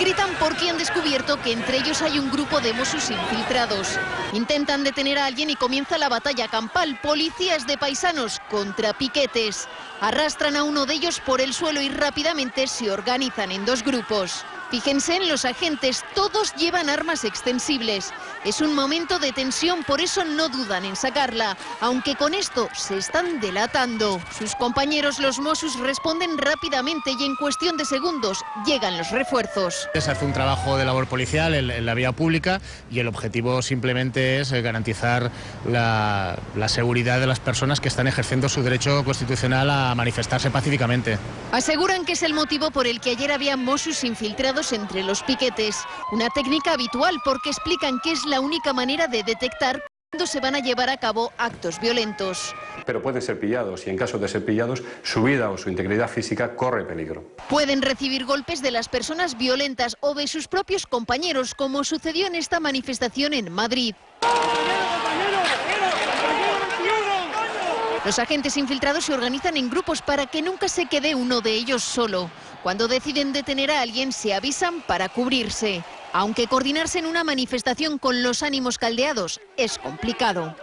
Gritan porque han descubierto que entre ellos hay un grupo de Mossos infiltrados. Intentan detener a alguien y comienza la batalla campal. Policías de paisanos contra piquetes. Arrastran a uno de ellos por el suelo y rápidamente se organizan en dos grupos. Fíjense en los agentes, todos llevan armas extensibles. Es un momento de tensión, por eso no dudan en sacarla, aunque con esto se están delatando. Sus compañeros los Mossos responden rápidamente y en cuestión de segundos llegan los refuerzos. Se hace un trabajo de labor policial en, la vía pública y el objetivo simplemente es eh, garantizar la, la seguridad de las personas que están ejerciendo su derecho constitucional a manifestarse pacíficamente. Aseguran que es el motivo por el que ayer había Mossos infiltrados entre los piquetes. Una técnica habitual porque explican que es la única manera de detectar cuándo se van a llevar a cabo actos violentos. Pero pueden ser pillados y en caso de ser pillados, su vida o su integridad física corre peligro. Pueden recibir golpes de las personas violentas o de sus propios compañeros, como sucedió en esta manifestación en Madrid. Los agentes infiltrados se organizan en grupos para que nunca se quede uno de ellos solo. Cuando deciden detener a alguien, se avisan para cubrirse. Aunque coordinarse en una manifestación con los ánimos caldeados es complicado.